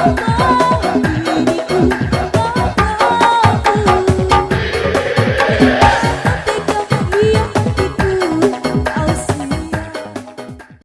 Woo!